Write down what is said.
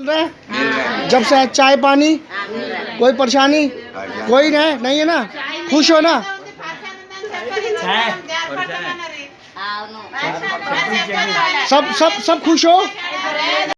मिल रहा है? जब से चाय पानी कोई परेशानी? कोई नहीं नहीं है ना? खुश हो ना? सब सब सब खुश हो?